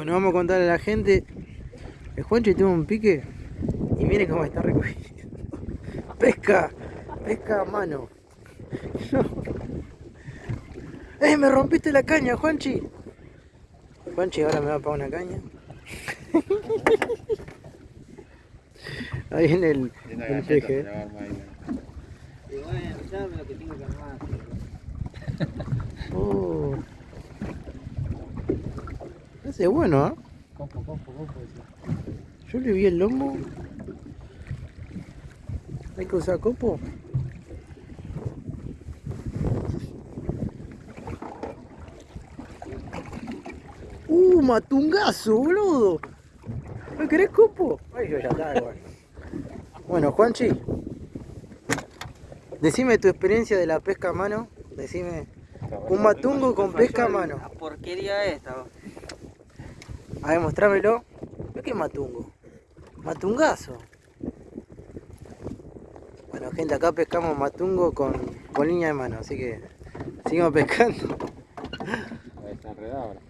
Bueno, vamos a contarle a la gente. El Juanchi tuvo un pique y miren cómo está recogiendo. Pesca, pesca a mano. ¡Eh, me rompiste la caña, Juanchi! Juanchi ahora me va a pagar una caña. Ahí en el, el peje. Y bueno, ¿sabes lo que tengo que armar? Es bueno, ¿eh? Yo le vi el lomo. Hay que usar copo. Uh, matungazo, boludo. ¿No querés copo? Ay, yo ya. Bueno, Juanchi. Decime tu experiencia de la pesca a mano. Decime un matungo con pesca a mano. La porquería esta. A ver, mostrámelo. ¿Pero qué matungo? Matungazo. Bueno, gente, acá pescamos matungo con, con línea de mano, así que seguimos pescando. Está enredado ahora.